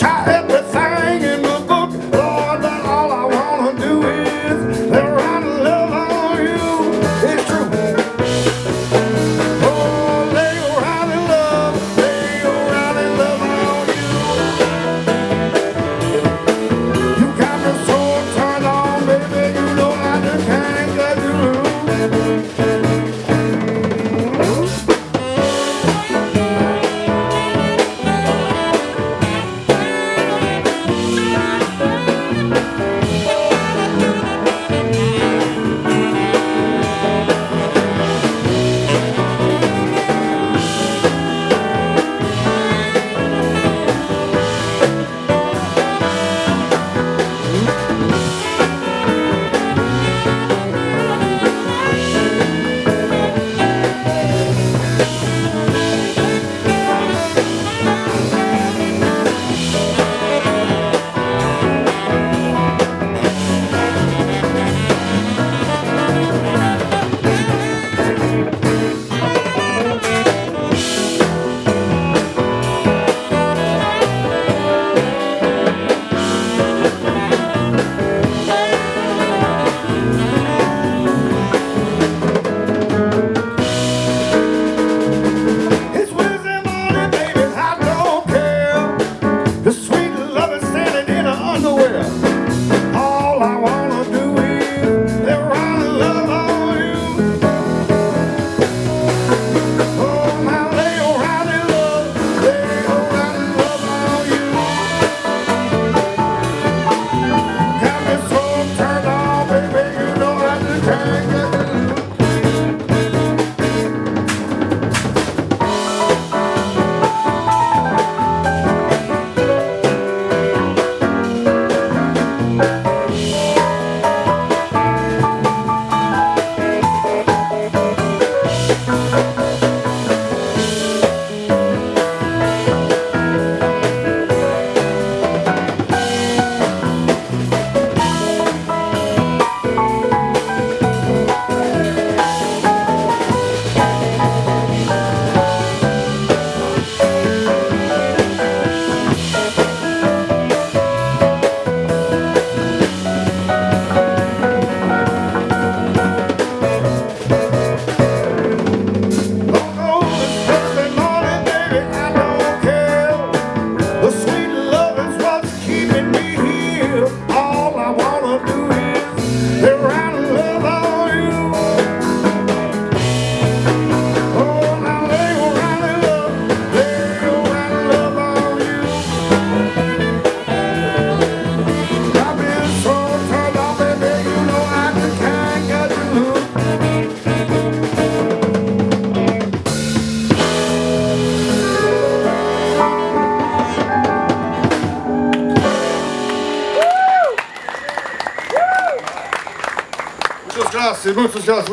time. Muchas gracias, muchas gracias.